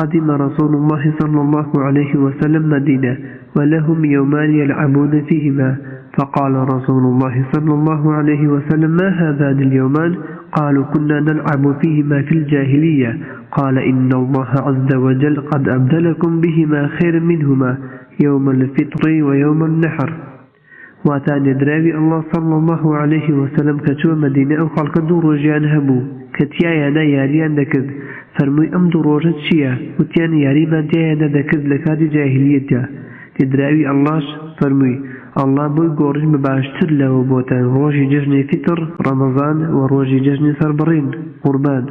قدم رسول الله صلى الله عليه وسلم مدينة ولهم يومان يلعبون فيهما. فقال رسول الله صلى الله عليه وسلم ما هذان اليومان قالوا كنا نلعب فيهما في الجاهلية. قال إن الله عز وجل قد أبدلكم بهما خير منهما يوم الفطر ويوم النحر. واتان دراوي الله صلى الله عليه وسلم كتوى مدينة خلق دو روجيان هبو کەتیایەدا یاریان دەکرد. فەرمووی ئەم دوو ڕۆژە چییە؟ وتیان یاریمان تیایەدا دەکرد لە کاتی جاهلیەتدا تێدراوی ئەللاش فەرمووی ئەللا بۆی گۆڕژ بە باشتر لەوە بۆتە ڕۆژی جژنی فتر ڕەمەزان و ڕۆژی جژنی سەربڕین. قوربان.